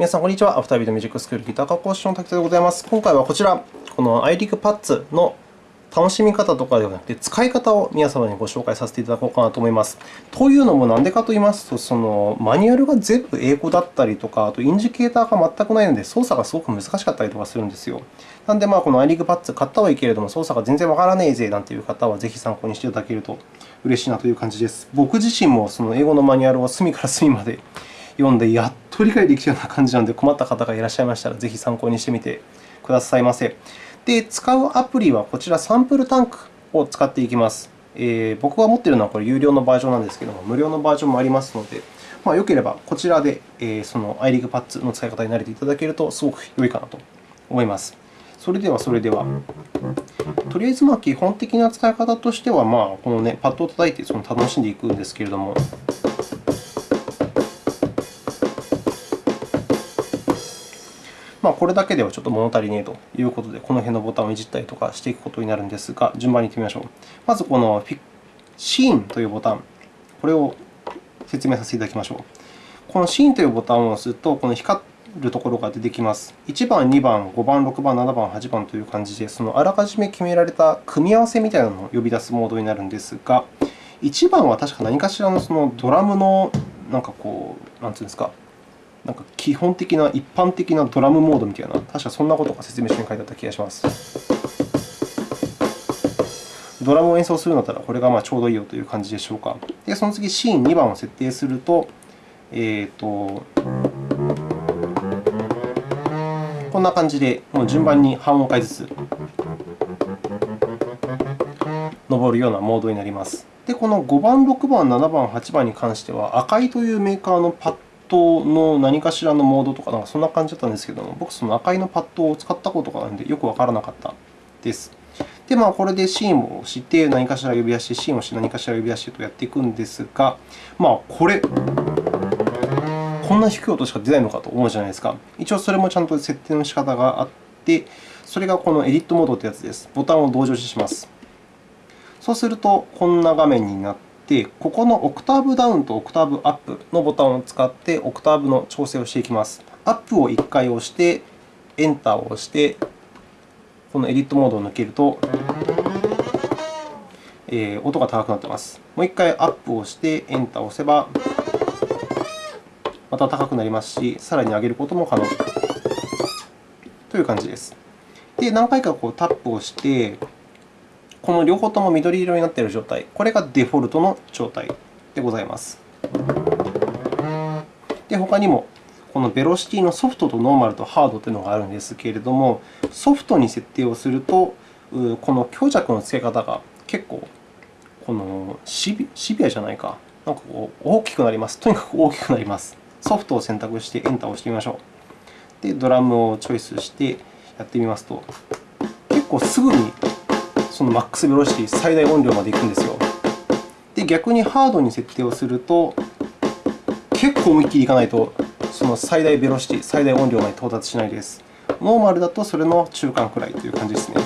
皆さん、こんにちは。アフタービートミュージックスクールギター科講師の滝田でございます。今回はこちら、この iRig パッツの楽しみ方とかではなくて、使い方を皆様にご紹介させていただこうかなと思います。というのも、なんでかと言いますと、そのマニュアルが全部英語だったりとか、あとインジケーターが全くないので、操作がすごく難しかったりとかするんですよ。なので、まあ、この iRig パッツ買ったはいいけれども、操作が全然わからねえぜなんていう方は、ぜひ参考にしていただけると嬉しいなという感じです。僕自身もその英語のマニュアルを隅から隅まで読んで、やっと理解できたような感じなので、困った方がいらっしゃいましたら、ぜひ参考にしてみてくださいませ。で、使うアプリはこちら、サンプルタンクを使っていきます。えー、僕が持っているのはこれ有料のバージョンなんですけれども、無料のバージョンもありますので、まあ、よければこちらで、えー、その iRig パッツの使い方に慣れていただけると、すごく良いかなと思います。それでは、それでは。とりあえず、基本的な使い方としては、まあ、この、ね、パッドを叩いてその楽しんでいくんですけれども、これだけではちょっと物足りねえということで、この辺のボタンをいじったりとかしていくことになるんですが、順番にいってみましょう。まず、このシーンというボタン、これを説明させていただきましょう。このシーンというボタンを押すと、この光るところが出てきます。1番、2番、5番、6番、7番、8番という感じで、そのあらかじめ決められた組み合わせみたいなのを呼び出すモードになるんですが、1番は確か何かしらのそのドラムのなんかこう、なんていうんですか、なんか基本的な、一般的なドラムモードみたいな、確かそんなことが説明書に書いてあった気がします。ドラムを演奏するんだったら、これがまあちょうどいいよという感じでしょうか。で、その次、シーン2番を設定すると、えーと、こんな感じで、もう順番に半音階ずつ登るようなモードになります。で、この5番、6番、7番、8番に関しては、赤いというメーカーのパットの何かしらのモードとか、なんかそんな感じだったんですけども、僕、その赤いのパッドを使ったことがないので、よくわからなかったです。で、まあ、これでシーンを押して何かしら呼び出し、シーンを押して何かしら呼び出しとやっていくんですが、まあ、これ、こんな低い音しか出ないのかと思うじゃないですか。一応、それもちゃんと設定の仕方があって、それがこのエディットモードというやつです。ボタンを同時押しします。そうすると、こんな画面になっ、て、ここのオクターブダウンとオクターブアップのボタンを使って、オクターブの調整をしていきます。アップを1回押して、エンターを押して、このエディットモードを抜けると、え、音が高くなっています。もう1回アップをして、エンターを押せば、また高くなりますし、さらに上げることも可能という感じです。で、何回かこうタップをして、この両方とも緑色になっている状態、これがデフォルトの状態でございます。で、他にも、このベロシティのソフトとノーマルとハードというのがあるんですけれども、ソフトに設定をすると、この強弱の付け方が結構このシビアじゃないか、なんかこう大きくなります。とにかく大きくなります。ソフトを選択してエンターを押してみましょう。で、ドラムをチョイスしてやってみますと、結構すぐにそのマックスベロシティ、最大音量までいくんですよ。で、逆にハードに設定をすると、結構思いっきりいかないと、その最大ベロシティ、最大音量まで到達しないです。ノーマルだとそれの中間くらいという感じですね。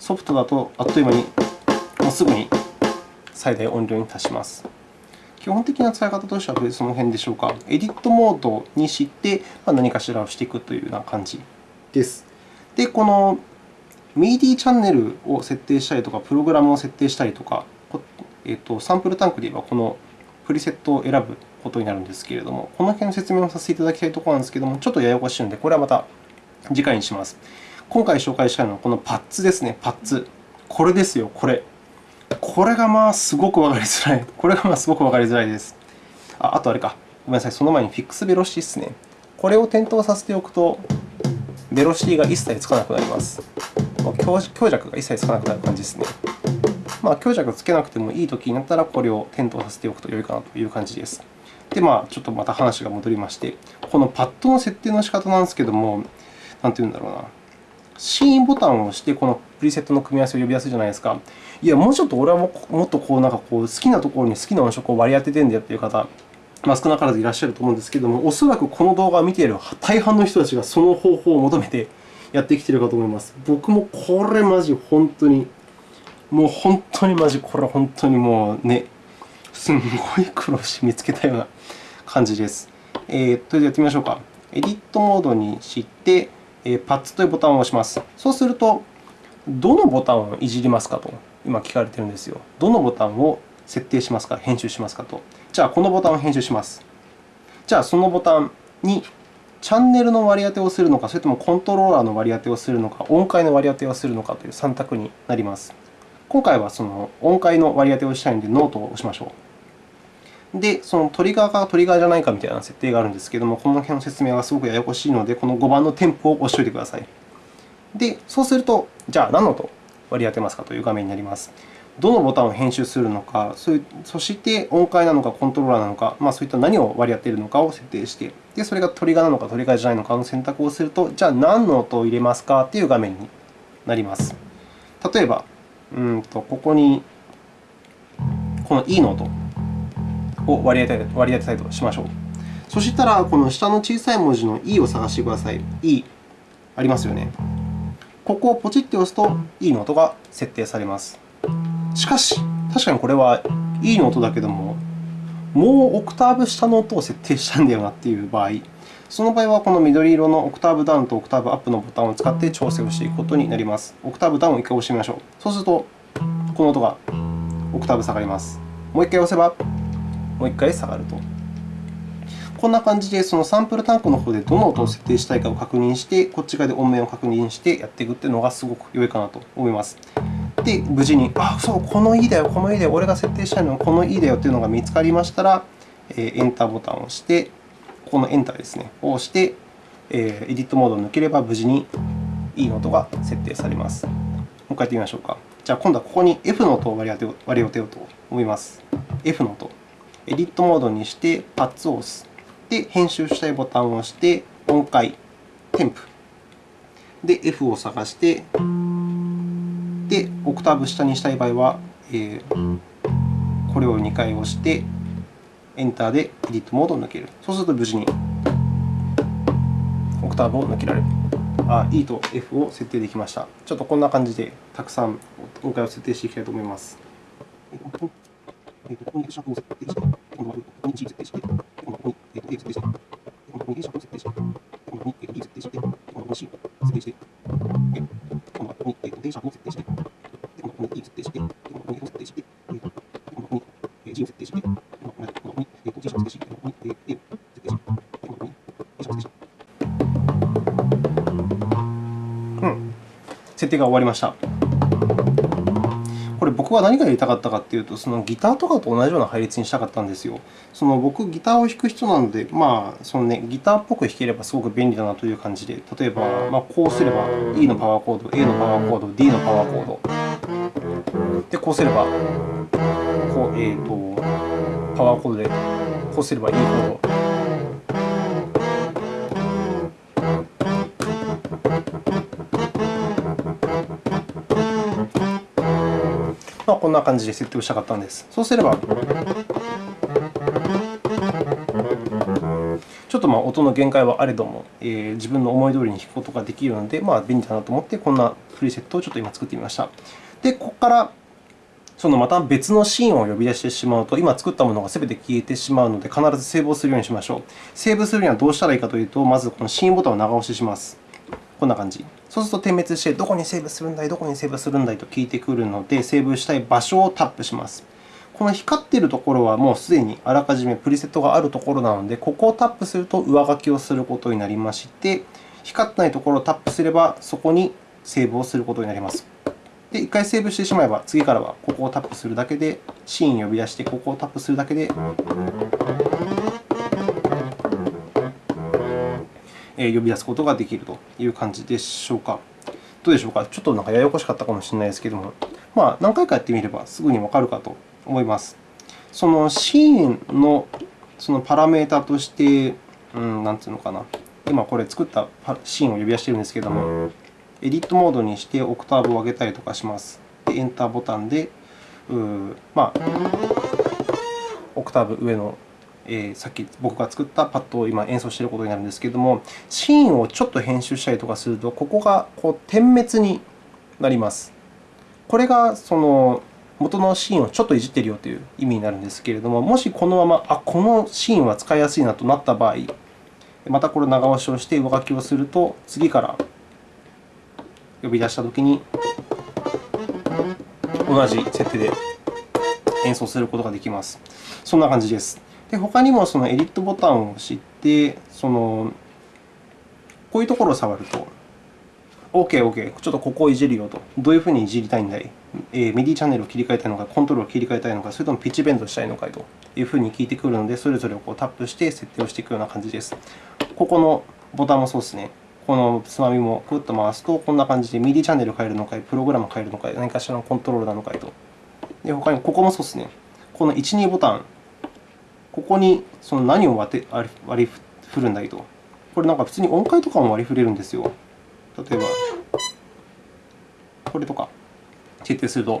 ソフトだとあっという間に、もうすぐに最大音量に達します。基本的な使い方としてはその辺でしょうか。エディットモードにして何かしらをしていくというような感じです。で、この MIDI チャンネルを設定したりとか、プログラムを設定したりとか、えー、とサンプルタンクで言えばこのプリセットを選ぶことになるんですけれども、この辺の説明をさせていただきたいところなんですけれども、ちょっとややこしいので、これはまた次回にします。今回紹介したいのはこのパッツですね、パッツ。これですよ、これ。これがまあすごくわかりづらい。これがまあすごくわかりづらいです。ああとあれか、ごめんなさい、その前にフィックスベロシティですね。これを点灯させておくと、ベロシティが一切つかなくなります。強弱が一切つかなくなる感じですね。まあ、強弱つけなくてもいいときになったら、これを点灯させておくと良いかなという感じです。で、まあ、ちょっとまた話が戻りまして、このパッドの設定の仕方なんですけども、なんていうんだろうな。シーンボタンを押して、このプリセットの組み合わせを呼び出すじゃないですか。いや、もうちょっと俺はもっとこうなんかこう好きなところに好きな音色を割り当ててるんだよという方、まあ、少なからずいらっしゃると思うんですけれども、おそらくこの動画を見ている大半の人たちがその方法を求めてやってきてるかと思います。僕もこれマジ本当に、もう本当にマジ、これ本当にもうね、すんごい苦労して見つけたような感じです。えー、とりあえずやってみましょうか。エディットモードにして、パッツというボタンを押します。そうすると、どのボタンをいじりますかと今聞かれているんですよ。どのボタンを設定しますか、編集しますかと。じゃあ、このボタンを編集します。じゃあ、そのボタンにチャンネルの割り当てをするのか、それともコントローラーの割り当てをするのか、音階の割り当てをするのかという3択になります。今回はその音階の割り当てをしたいので、ノートを押しましょう。で、そのトリガーかトリガーじゃないかみたいな設定があるんですけれども、この辺の説明がすごくややこしいので、この5番の添付を押しておいてください。で、そうすると、じゃあ何の音割り当てますかという画面になります。どのボタンを編集するのか、そして音階なのかコントローラーなのか、まあ、そういった何を割り当てるのかを設定して、でそれがトリガーなのかトリガーじゃないのかの選択をすると、じゃあ何の音を入れますかという画面になります。例えば、うんとここにこの E の音を割り当て割り当てたいとしましょう。そしたら、この下の小さい文字の E を探してください。E ありますよね。ここをポチッと押すと E の音が設定されます。しかし、確かにこれは E の音だけども、もうオクターブ下の音を設定したんだよなという場合、その場合はこの緑色のオクターブダウンとオクターブアップのボタンを使って調整をしていくことになります。オクターブダウンを1回押してみましょう。そうすると、この音がオクターブ下がります。もう1回押せば、もう1回下がると。こんな感じで、そのサンプルタンクの方でどの音を設定したいかを確認して、こっち側で音面を確認してやっていくというのがすごく良いかなと思います。で、無事に、あ、そう、この E だよ、この E だよ、俺が設定したいのはこの E だよというのが見つかりましたら、エンターボタンを押して、ここのエンターですね、を押して、エディットモードを抜ければ無事に E の音が設定されます。もう一回やってみましょうか。じゃあ、今度はここに F の音を割り当てようと思います。F の音。エディットモードにして、パッツを押す。で、編集したいボタンを押して、音階、テンプ。で、F を探して、オクターブ下にしたい場合は、えー、これを2回押して、エンターでエディットモードを抜ける。そうすると無事にオクターブを抜けられる。あ E と F を設定できました。ちょっとこんな感じでたくさん音階を設定していきたいと思います。こに G を設定して、設定が終わりました。これ、僕は何がやりたかったかというと、そのギターとかと同じような配列にしたかったんですよ。その僕、ギターを弾く人なので、まあそのね、ギターっぽく弾ければすごく便利だなという感じで、例えば、まあ、こうすれば E のパワーコード、A のパワーコード、D のパワーコード。で、こうすれば、こうえーと、パワーコードで、こうすればいいほどまあ、こんな感じで設定をしたかったんです。そうすれば、ちょっとまあ音の限界はあれども、えー、自分の思い通りに弾くことができるので、まあ、便利だなと思って、こんなプリセットをちょっと今作ってみました。で、ここからそのまた別のシーンを呼び出してしまうと、今作ったものがすべて消えてしまうので、必ずセーブをするようにしましょう。セーブするにはどうしたらいいかというと、まずこのシーンボタンを長押しします。こんな感じ。そうすると点滅して、どこにセーブするんだい、どこにセーブするんだい？と聞いてくるので、セーブしたい場所をタップします。この光っているところはもうすでにあらかじめプリセットがあるところなので、ここをタップすると上書きをすることになりまして、光ってないところをタップすれば、そこにセーブをすることになります。で、1回セーブしてしまえば、次からはここをタップするだけで、シーンを呼び出して、ここをタップするだけで、呼び出すことができるという感じでしょうか。どうでしょうか？ちょっとなんかややこしかったかもしれないですけれども、まあ、何回かやってみればすぐにわかるかと思います。そのシーンのそのパラメータとして、うん、なんていうのかな。今これ作ったシーンを呼び出しているんですけれども、エディットモードにしてオクターブを上げたりとかします。で、エンターボタンで、うまあ、オクターブ上の、えー、さっき僕が作ったパッドを今演奏していることになるんですけれども、シーンをちょっと編集したりとかすると、ここがこう点滅になります。これがその元のシーンをちょっといじってるよという意味になるんですけれども、もしこのまま、あ、このシーンは使いやすいなとなった場合、またこれ長押しをして上書きをすると、次から呼び出したときに、同じ設定で演奏することができます。そんな感じです。で他にもそのエディットボタンを押して、そのこういうところを触ると、OK、OK、ちょっとここをいじるよと。どういうふうにいじりたいんだい、えー、ミディチャンネルを切り替えたいのか、コントロールを切り替えたいのか、それともピッチベンドしたいのかというふうに聞いてくるので、それぞれをこうタップして設定をしていくような感じです。ここのボタンもそうですね。このつまみもくっと回すと、こんな感じでミディチャンネル変えるのかい、プログラム変えるのかい、何かしらのコントロールなのかいと。で他にここもそうですね。この1、2ボタン、ここにその何を割り振るんだいと。これなんか普通に音階とかも割り振れるんですよ。例えば、これとか設定すると。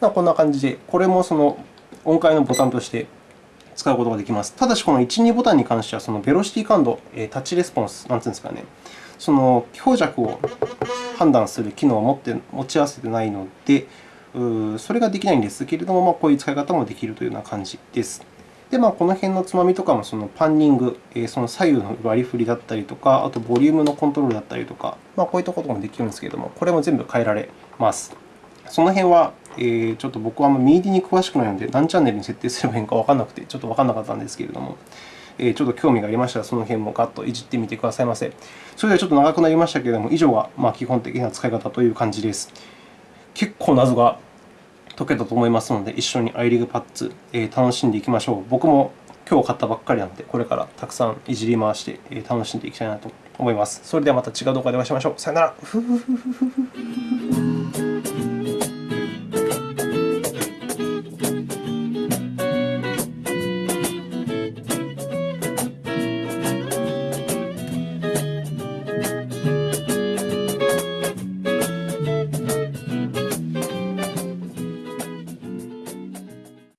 こんな感じで、これもその音階のボタンとして使うことができます。ただし、この1、2ボタンに関しては、そのベロシティ感度、タッチレスポンス、なんていうんですかね、その強弱を判断する機能を持って持ち合わせていないので、それができないんですけれども、まあ、こういう使い方もできるというような感じです。で、まあ、この辺のつまみとかもそのパンニング、その左右の割り振りだったりとか、あとボリュームのコントロールだったりとか、ま、こういったこともできるんですけれども、これも全部変えられます。その辺は、えちょっと僕はミーディに詳しくないので、何チャンネルに設定すればいいのかわからなくて、ちょっとわからなかったんですけれども、えちょっと興味がありましたら、その辺もガッといじってみてくださいませ。それではちょっと長くなりましたけれども、以上がま基本的な使い方という感じです。結構謎が解けたと思いますので、一緒に iRig パッツ、えー、楽しんでいきましょう。僕も今日買ったばっかりなので、これからたくさんいじり回して、楽しんでいきたいなと思います。それではまた違う動画でお会いしましょう。さよなら。